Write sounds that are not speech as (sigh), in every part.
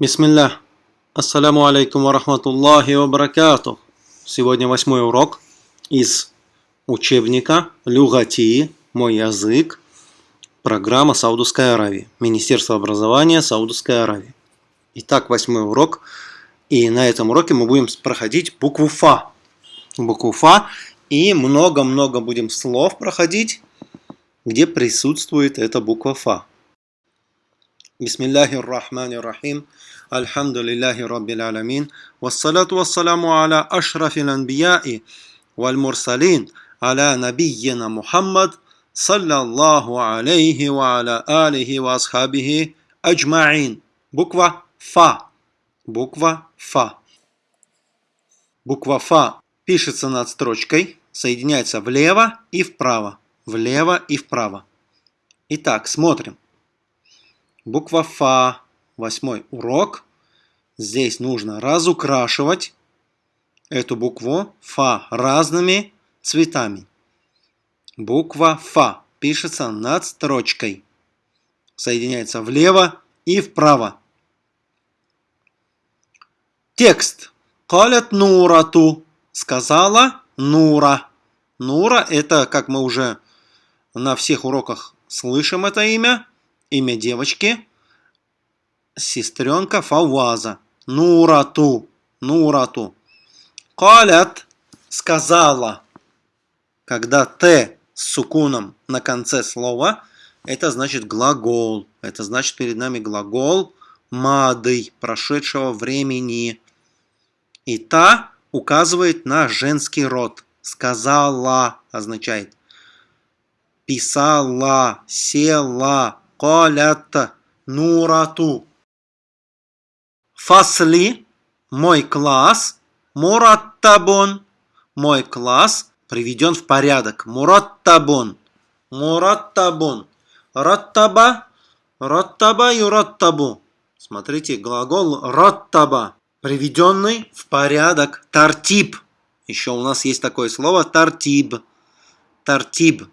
Бисмиллах. Ассаляму алейкум ва рахматуллахи ва баракатух. Сегодня восьмой урок из учебника Люгати, мой язык, программа Саудовской Аравии, Министерство образования Саудовской Аравии. Итак, восьмой урок. И на этом уроке мы будем проходить букву Фа. Букву Фа. И много-много будем слов проходить, где присутствует эта буква Фа. Бисмиллахи рахмани ррахмани ррахим. Альхамдулиллахи раббил аламин. Вассалату вассаламу аля ашрафил анбияи валь мурсалин. Аля набийена Мухаммад. Саллаллаху алейхи ва аля алихи ва асхабихи аджмаин. Буква Фа. Буква Фа. Буква Фа пишется над строчкой, соединяется влево и вправо. Влево и вправо. Итак, смотрим. Буква Фа восьмой урок. Здесь нужно разукрашивать эту букву Фа разными цветами. Буква Фа пишется над строчкой. Соединяется влево и вправо. Текст. Калят Нурату. Сказала Нура. Нура это, как мы уже на всех уроках слышим это имя, имя девочки сестренка Фаваза. Нурату. Нурату. Калят сказала. Когда Т с сукуном на конце слова, это значит глагол. Это значит перед нами глагол мады, прошедшего времени. И та указывает на женский род. Сказала означает писала, села, калят, нурату. Фасли – мой класс. Мураттабон – мой класс приведен в порядок. Мураттабон. Мураттабон. Раттаба. Раттаба юраттабу. Смотрите, глагол раттаба. Приведенный в порядок. Тартиб. Еще у нас есть такое слово тартиб. Тартиб.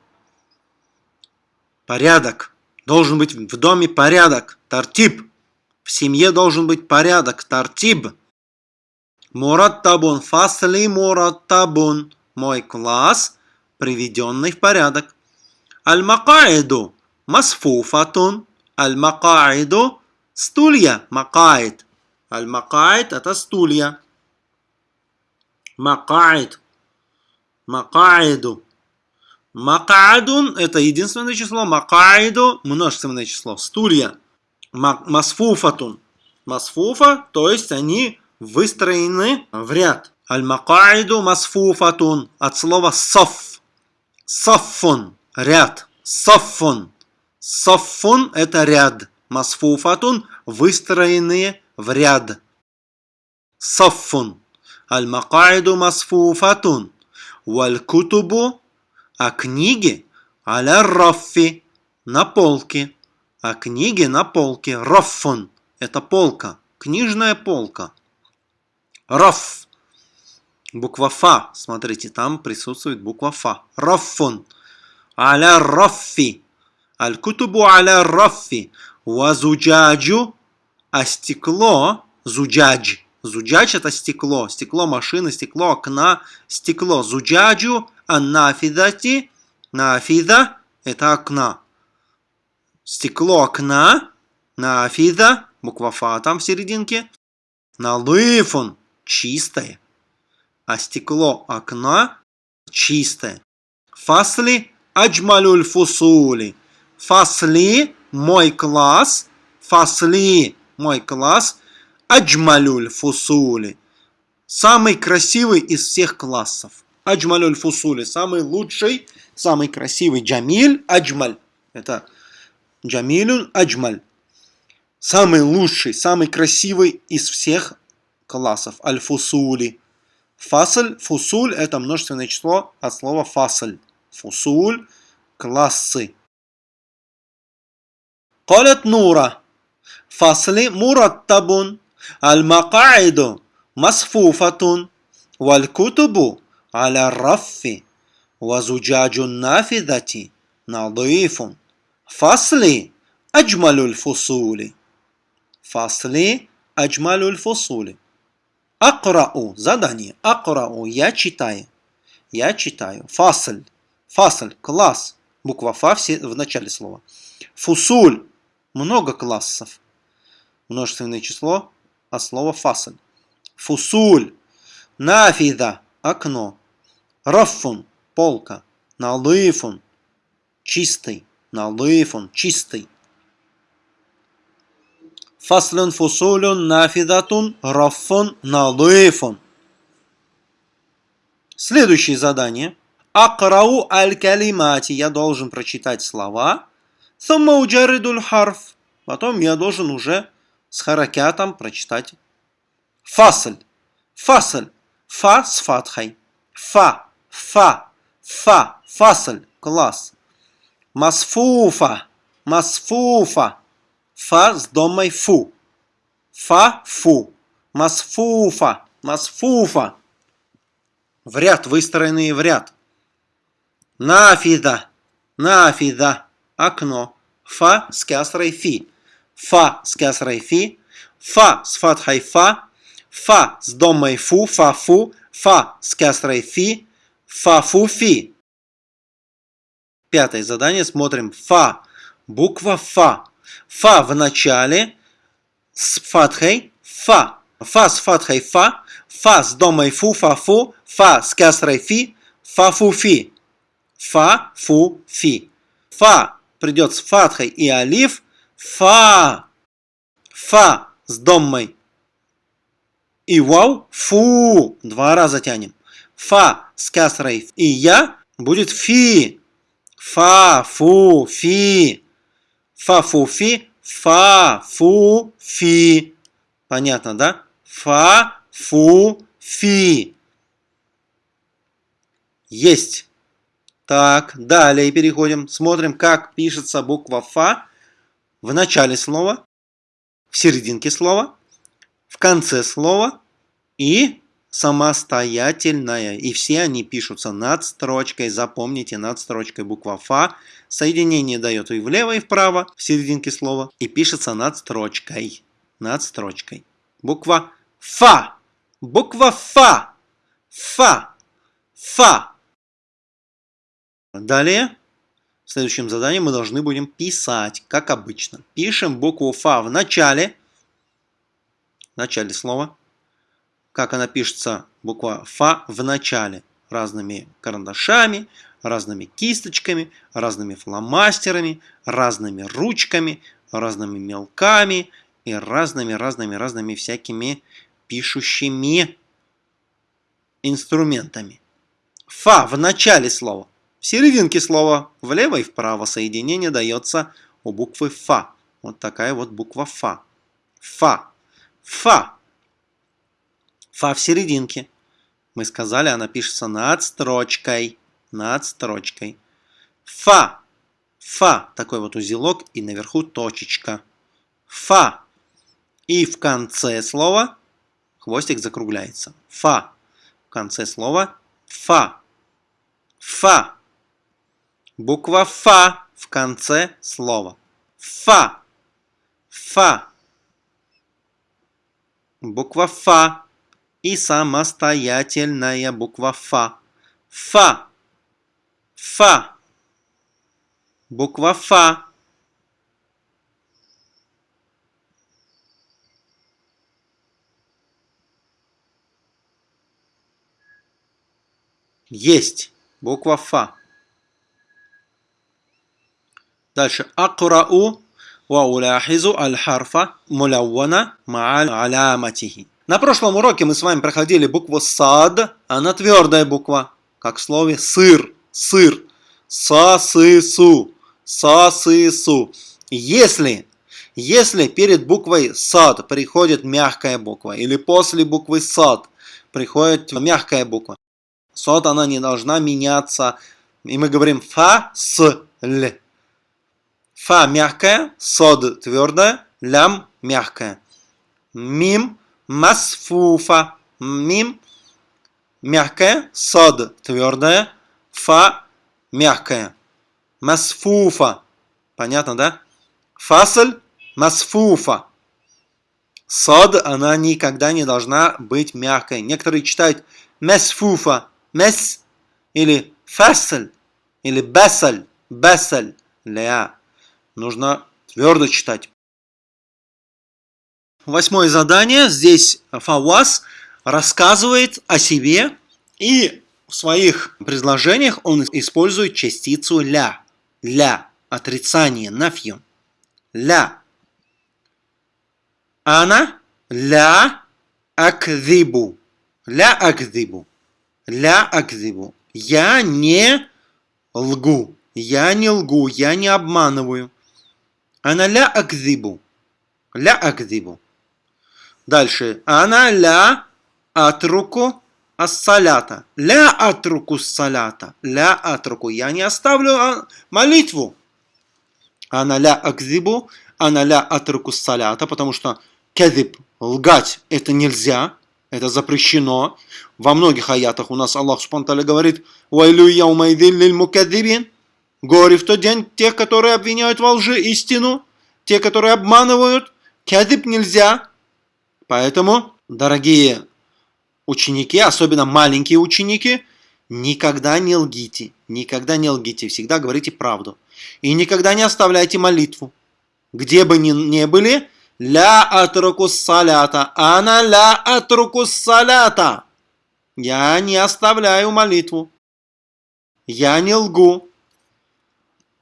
Порядок. Должен быть в доме порядок. Тартиб. В семье должен быть порядок, тартиб. Мураттабун, фасли мураттабун. Мой класс, приведенный в порядок. Аль-макаиду, масфуфатун. Аль-макаиду, стулья, макаид. Аль-макаид это стулья. Макаид. Макаиду. Макаадун это единственное число. Макаиду множественное число. Стулья масфуфатун. Масфуфа, то есть они выстроены в ряд. Аль-макаиду масфуфатун. От слова саф. Саффун. Ряд. Саффун. Саффун – это ряд. Масфуфатун – выстроенные в ряд. Саффун. Аль-макаиду масфуфатун. Валь-кутубу – а книги аля раффи – на полке а книги на полке. Раффон – это полка, книжная полка. Раф. Буква Фа. Смотрите, там присутствует буква Фа. Раффон. Аля раффи. Аль-кутубу аля раффи. Вазуджаджу. А стекло. Зуджадж. Зуджадж это стекло. Стекло машины, стекло окна, стекло. Зуджаджу. А нафидати. Нафида это окна стекло окна, на афида, буква фа там в серединке, на лыфун, чистое, а стекло окна чистое. Фасли аджмалюль фусули. Фасли мой класс, фасли мой класс, аджмалюль фусули. Самый красивый из всех классов. Аджмалюль фусули. Самый лучший, самый красивый. Джамиль Аджмаль. Это Джамилюн Аджмаль. Самый лучший, самый красивый из всех классов. Аль-фусули. Фасль, фусуль – это множественное число от слова фасль. Фусуль – классы. Колет нура. Фасли мураттабун. Аль-макаиду масфуфатун. Валь-кутубу على الرف وزجاج النافذة نظيف Фасли аджмалюль фусули. Фасли Аджмалюль фусули. Акрау. Задание. Акрау. Я читаю. Я читаю. Фасль. Фасль. Класс. Буква фа все в начале слова. Фусуль. Много классов. Множественное число от слова фасль. Фусуль. Нафида. Окно. Раффун. Полка. Налыфун. Чистый. Налыфун. Чистый. Фаслун фусулюн нафидатун раффун налыфун. Следующее задание. Акрау аль-калимати. Я должен прочитать слова. Сумма уджаридуль харф. Потом я должен уже с харакятом прочитать. Фасль. Фасль. Фа с фатхой. Фа. Фа. Фа. Фасль. Класс. Масфуфа. Масфуфа. Фа с домой фу. Фа, фу. Масфуфа. Масфуфа. В ряд, выстроенные в ряд. Нафида. Нафида. Окно. Фа с кясрой фи. Фа с кясрой фи. Фа с фатхой фа. Фа с домой фу. Фа, фу. Фа с кясрой фи. Фа, фу, фи. Пятое задание. Смотрим. Фа. Буква Фа. Фа в начале с фатхой фа. Фа с фатхой фа. Фа с домой фу, фа, фу. Фа с кясрой фи. Фа, фу, фи. Фа, фу, фи. Фа придет с фатхой и алиф. Фа. Фа с домой и вау. Фу. Два раза тянем. Фа с кясрой и я будет фи. Фа, фу, фи. Фа, фу, фи. Фа, фу, фи. Понятно, да? Фа, фу, фи. Есть. Так, далее переходим. Смотрим, как пишется буква Фа в начале слова, в серединке слова, в конце слова и самостоятельная. И все они пишутся над строчкой. Запомните, над строчкой буква Фа. Соединение дает и влево, и вправо, в серединке слова. И пишется над строчкой. Над строчкой. Буква Фа. Буква Фа. Фа. Фа. Далее, в следующем задании мы должны будем писать, как обычно. Пишем букву Фа в начале. В начале слова как она пишется, буква Фа в начале, разными карандашами, разными кисточками, разными фломастерами, разными ручками, разными мелками и разными-разными-разными всякими пишущими инструментами. Фа в начале слова. В серединке слова влево и вправо соединение дается у буквы Фа. Вот такая вот буква Фа. Фа. Фа. Фа в серединке. Мы сказали, она пишется над строчкой. Над строчкой. Фа. Фа. Такой вот узелок и наверху точечка. Фа. И в конце слова хвостик закругляется. Фа. В конце слова фа. Фа. Буква фа в конце слова. Фа. Фа. Буква фа и самостоятельная буква Фа. Фа. Фа. Буква Фа. Есть. Буква Фа. Дальше. Ва уляхизу аль-харфа муляввана ма'аль аляматихи. На прошлом уроке мы с вами проходили букву САД, она твердая буква, как в слове сыр, сыр, са-сы-су, са-сы-су. Если, если перед буквой САД приходит мягкая буква, или после буквы САД приходит мягкая буква, САД она не должна меняться, и мы говорим фа, с, л. Фа мягкая, сод твердая, лям мягкая. Мим масфуфа. Мим мягкая, сад твердая, фа мягкая. Масфуфа. Понятно, да? Фасль масфуфа. Сад, она никогда не должна быть мягкой. Некоторые читают месфуфа, мес или фасель, или бесель, бесель, ля. Нужно твердо читать. Восьмое задание. Здесь Фавас рассказывает о себе и в своих предложениях он использует частицу ля. Ля. Отрицание. Нафью. Ля. Ана ля акдибу. Ля акдибу. Ля акдибу. Я не лгу. Я не лгу. Я не обманываю. Ана ля акдибу. Ля акдибу. Дальше. Ана ля атруку ассалята. Ля атруку салята. Ля атруку. Я не оставлю а, молитву. Ана ля акзибу. Ана ля атруку салята. Потому что кедиб, лгать, это нельзя. Это запрещено. Во многих аятах у нас Аллах Субтитры говорит «Вайлю яумайдин лиль мукаддибин» Горе в тот день тех, которые обвиняют во лжи истину, те, которые обманывают. Кедиб нельзя. Поэтому, дорогие ученики, особенно маленькие ученики, никогда не лгите, никогда не лгите, всегда говорите правду. И никогда не оставляйте молитву. Где бы ни, ни были, ля атруку салята, ана ля атруку салята. Я не оставляю молитву. Я не лгу.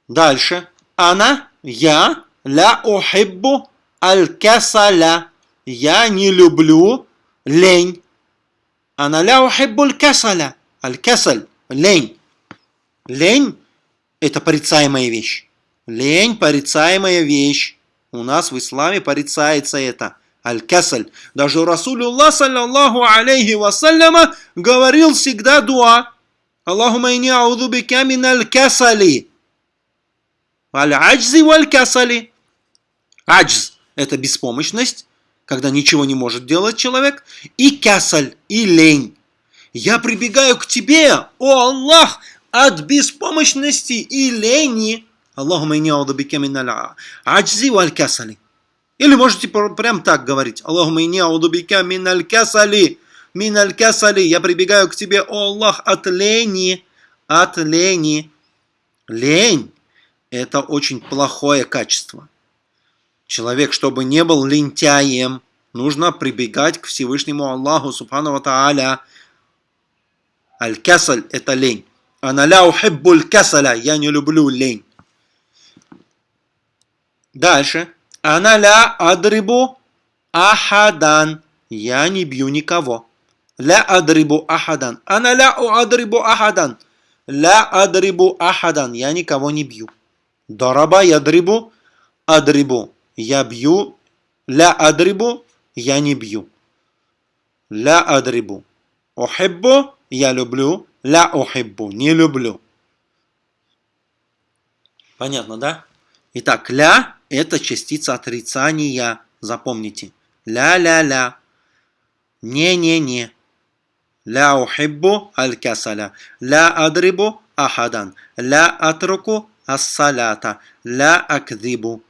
Дальше. Ана, я, ля ухиббу аль-касаля. Я не люблю лень. Ана ля ухиббуль касаля. Аль-касаль. Лень. Лень – это порицаемая вещь. Лень – порицаемая вещь. У нас в исламе порицается это. Аль-касаль. Даже Расулюллах, саллаллаху алейхи вассаляма, говорил всегда дуа. Аллахума ини ауду бика мин аль-касали. Аль-аджзи валь-касали. Аджз – это беспомощность когда ничего не может делать человек, и кясаль, и лень. Я прибегаю к тебе, о Аллах, от беспомощности и лени. Аллахума инни аудубике миналь аджзи валь касали. Или можете прям так говорить. Аллахума инни аудубике миналь касали. Миналь касали. Я прибегаю к тебе, о Аллах, от лени. От лени. Лень – это очень плохое качество. Человек, чтобы не был лентяем, нужно прибегать к Всевышнему Аллаху Субхану Тааля. Аль-касаль – это лень. Аналя ухиббуль касаля – я не люблю лень. Дальше. Аналя адрибу ахадан – я не бью никого. Ля адрибу ахадан. Аналя адрибу ахадан. Ля адрибу ахадан – я никого не бью. Дараба ядрибу адрибу я бью, ля адрибу, я не бью. Ля адрибу. Ухиббу, я люблю, ля ухиббу, не люблю. Понятно, да? Итак, ля – это частица отрицания, запомните. Ля-ля-ля. Не-не-не. Ля ухиббу аль-касаля. Ля адрибу ахадан. Ля атруку ас-салята. Ля акдибу.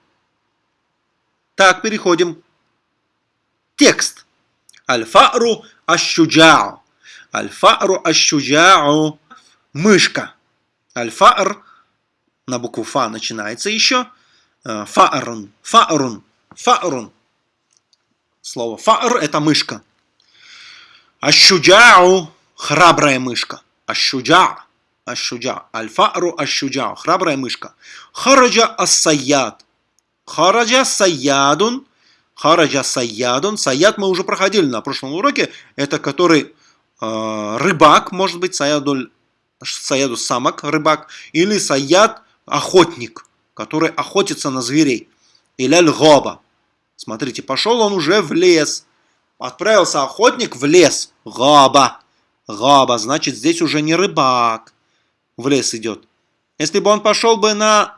Так, переходим. Текст. Аль-фару аш-шуджа'у. Аль-фару. Мышка. Аль-фар на букву фа начинается еще. Э, фарун. Фарун. Фарун. Слово фар это мышка. Аш-шуджа'у. Храбрая мышка. Аш-шуджа'. Аш-шуджа. Аль-фару. Храбрая мышка. Хараджа ас-сайяд. Хараджа саядун. Хараджа саядун. Саяд мы уже проходили на прошлом уроке. Это который э, рыбак, может быть, саядуль, саяду самок, рыбак. Или саяд охотник, который охотится на зверей. Или аль-гоба. Смотрите, пошел он уже в лес. Отправился охотник в лес. Габа. Габа, значит, здесь уже не рыбак в лес идет. Если бы он пошел бы на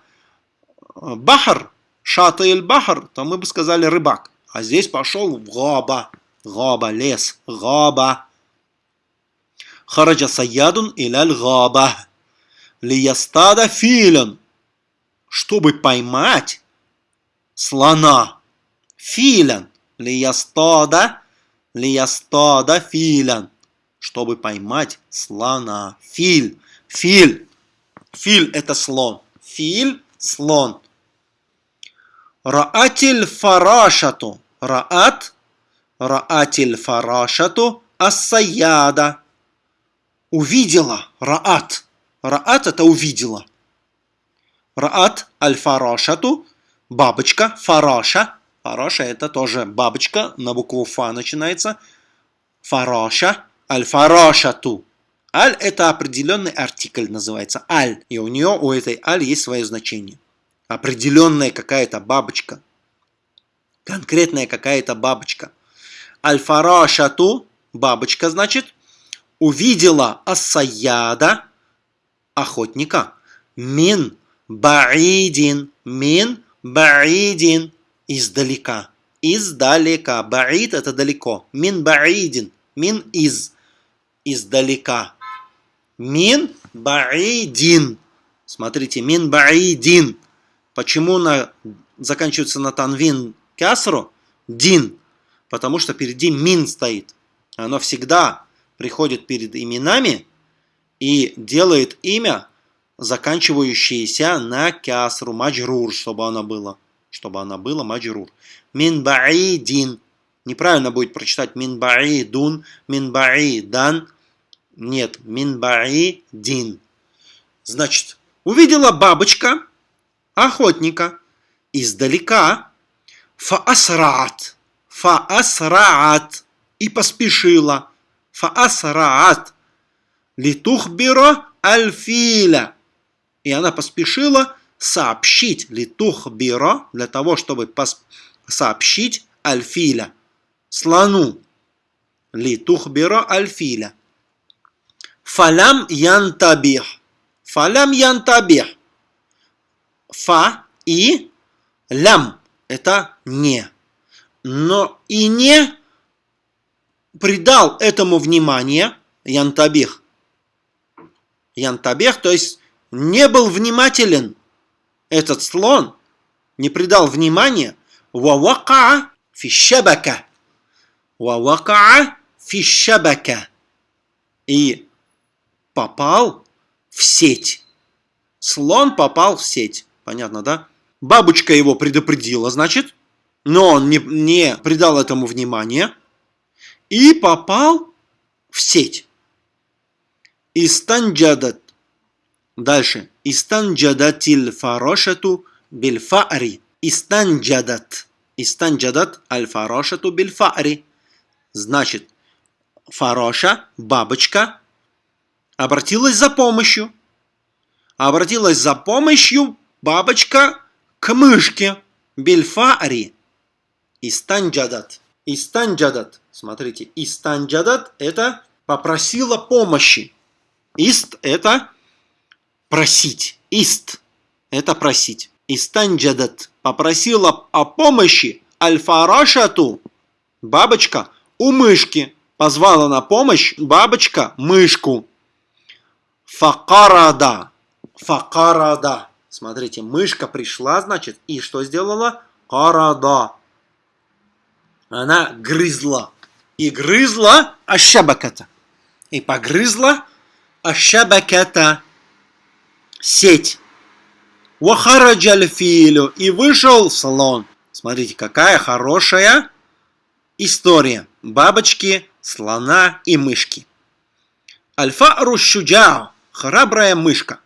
э, бахар, шата иль бахар, то мы бы сказали рыбак. А здесь пошел в габа. Габа, лес. Габа. Хараджа саядун иляль габа. Лиястада филен. Чтобы поймать слона. Филен. Лиястода. Лиястода филян. Чтобы поймать слона. Филь. Филь. Филь это слон. Филь – слон. Раатиль фарашату. Раат. Раатиль фарашату ассаяда. Увидела. Раат. Раат это увидела. Раат аль-фарашату. Бабочка. Фараша. Фараша это тоже бабочка. На букву фа начинается. Фараша. Аль-фарашату. Аль – это определенный артикль, называется аль. И у нее, у этой аль есть свое значение. Определенная какая-то бабочка. Конкретная какая-то бабочка. Аль-фарашату, бабочка, значит, увидела асаяда, охотника, мин баидин, мин баидин, издалека. Издалека. Баид – это далеко. Мин баидин, мин из, издалека. Мин баидин. Смотрите, мин баидин. Почему на, заканчивается на танвин касру? Дин. Потому что впереди мин стоит. Оно всегда приходит перед именами и делает имя, заканчивающееся на кясру, маджрур, чтобы оно было. Чтобы оно было маджрур. Мин баидин. Неправильно будет прочитать мин баидун, мин баидан. Нет, минбаи дин. Значит, увидела бабочка, охотника, издалека, фаасраат, фаасраат, и поспешила, фаасраат, литухбиро альфиля. И она поспешила сообщить литухбиро, для того, чтобы сообщить альфиля, слону. Литухбиро альфиля. Фалям янтабих. Фалям янтабих. Фа и лям – это не. Но и не придал этому внимание янтабих. Янтабих, то есть не был внимателен этот слон, не придал внимания вавака фишабака. Вавака фишабака. И попал в сеть. Слон попал в сеть. Понятно, да? Бабочка его предупредила, значит, но он не, не придал этому внимания и попал в сеть. Истанджадат. Дальше. Истанджадатил фарошату бильфари. Истанджадат. Истанджадат аль фарошату бильфари. Значит, фароша, бабочка, обратилась за помощью. Обратилась за помощью бабочка к мышке. Бельфари. Истанджадат. Истанджадат. Смотрите, истанджадат это попросила помощи. Ист это просить. Ист это просить. Истанджадат попросила о помощи альфарашату, бабочка, у мышки. Позвала на помощь бабочка мышку. Факарада. Факарада. Смотрите, мышка пришла, значит, и что сделала? Карада. Она грызла. И грызла ашабаката. И погрызла ашабаката. Сеть. Вахараджаль филю. И вышел слон. Смотрите, какая хорошая история. Бабочки, слона и мышки. Альфа рушуджао храбрая мышка.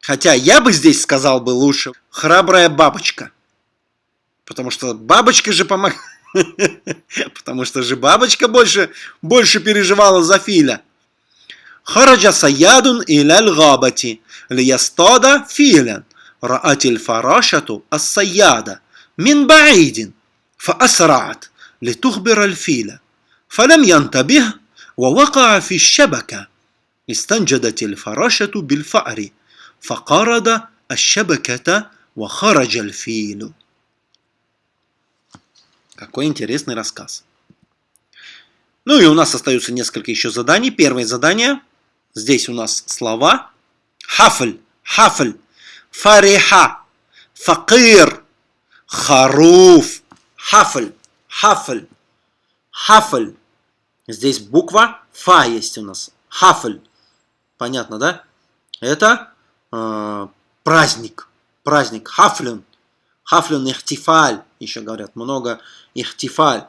Хотя я бы здесь сказал бы лучше храбрая бабочка. Потому что бабочка же помогла. (laughs) Потому что же бабочка больше, больше переживала за Филя. Хараджа саядун иляль габати лиястада филян. رأت الفراشة الصيادة من بعيد فأسرعت لتخبر الفيل فلم ينتبه ووقع في الشبكة استنجدت الفراشة بالفأر فقارد الشبكة وخرج الفيل Какой интересный рассказ. Ну и у нас остаются несколько еще заданий. Первое задание. Здесь у нас слова. Хафль, хафль, фариха, факир, харуф, хафль. Хафль. Хафль. Здесь буква Фа есть у нас. Хафль. Понятно, да? Это э, праздник. Праздник. Хафлюн. Хафлюн ихтифаль. Еще говорят много ихтифаль.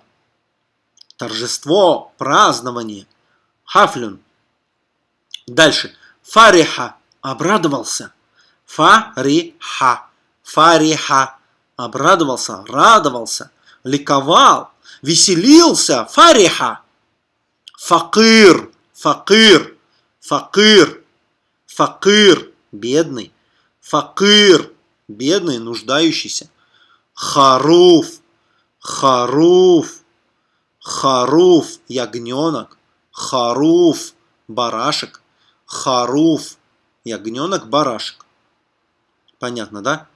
Торжество, празднование. Хафлюн. Дальше. Фариха. Обрадовался. Фариха. Фариха. Обрадовался, радовался, ликовал, веселился. Фариха. Факир. Факир. Факир. Факир. Бедный. Факир. Бедный, нуждающийся. Харуф. Харуф. Харуф. Ягненок. Харуф. Барашек. Харуф. Ягненок, барашек. Понятно, да?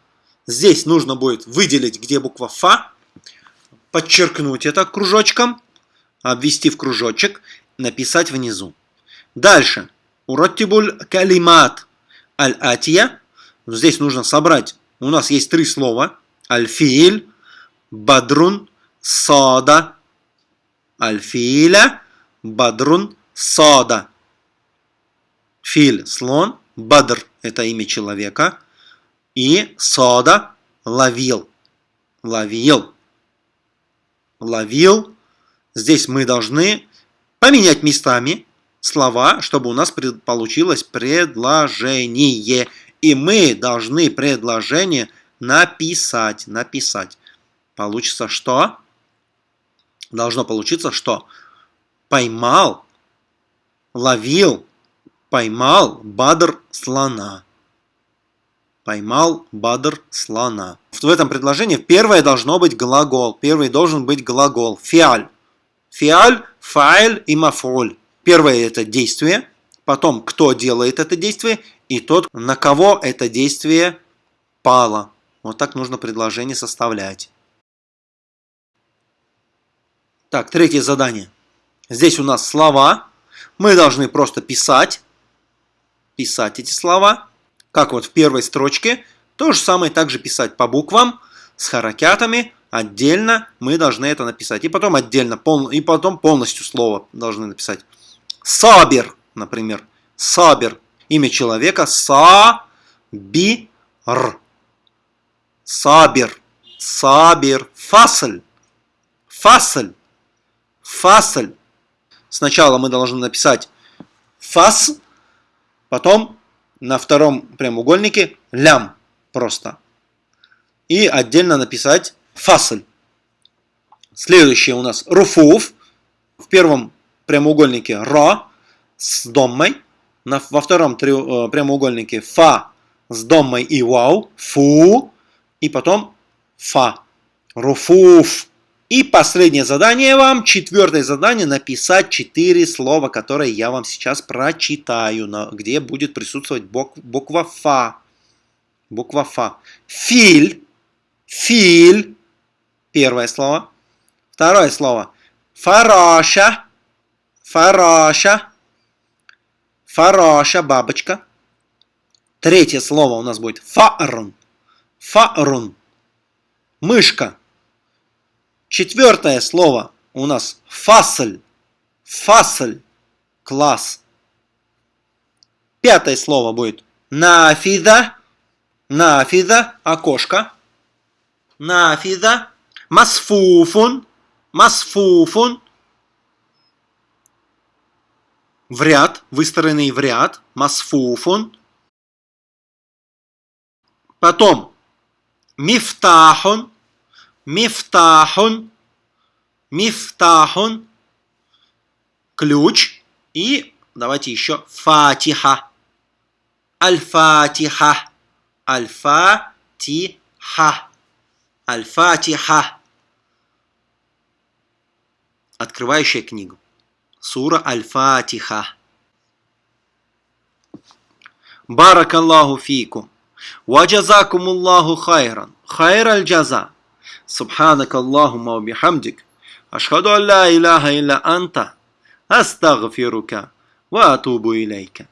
Здесь нужно будет выделить, где буква Фа, подчеркнуть это кружочком, обвести в кружочек, написать внизу. Дальше. Ураттибуль калимат аль-атия. Здесь нужно собрать. У нас есть три слова. Аль-филь, бадрун, сада. Аль-филя, бадрун, сада. Филь – слон, бадр – это имя человека, и сода – ловил. Ловил. Ловил. Здесь мы должны поменять местами слова, чтобы у нас получилось предложение. И мы должны предложение написать. Написать. Получится что? Должно получиться что? Поймал, ловил, поймал Бадр слона. Поймал Бадр слона. В этом предложении первое должно быть глагол. Первый должен быть глагол. Фиаль. Фиаль, файль и мафуль. Первое это действие, потом кто делает это действие и тот, на кого это действие пало. Вот так нужно предложение составлять. Так, третье задание. Здесь у нас слова. Мы должны просто писать, писать эти слова. Как вот в первой строчке. То же самое также писать по буквам, с харакятами, отдельно мы должны это написать. И потом отдельно, пол, и потом полностью слово должны написать. Сабер, например. Сабер. Имя человека Сабир. Сабер. Сабер. Фасль. Фасль. Фасль. Сначала мы должны написать фас, потом на втором прямоугольнике лям просто. И отдельно написать фасль. Следующее у нас руфуф. В первом прямоугольнике ра с доммой. Во втором э, прямоугольнике фа с доммой и вау. Фу. И потом фа. Руфуф. И последнее задание вам, четвертое задание, написать четыре слова, которые я вам сейчас прочитаю, где будет присутствовать буква Фа. Буква Фа. Филь. Филь. Первое слово. Второе слово. Фараша. Фараша. Фараша, бабочка. Третье слово у нас будет фарун. Фарун. Мышка. Четвертое слово у нас фасль. Фасль. Класс. Пятое слово будет нафида. Нафида. Окошко. Нафида. Масфуфун. Масфуфун. В ряд. Выстроенный в ряд. Масфуфун. Потом мифтахун мифтахун, мифтахун, ключ. И давайте еще фатиха. Аль-фатиха. Аль-фатиха. Аль-фатиха. Открывающая книгу. سورة الفاتحة. بارك الله فيكم. وجزاكم الله خيرا. خير الجزاء. سبحانك اللهم وبحمدك. أشهد أن لا إله إلا أنت. أستغفرك وأتوب إليك.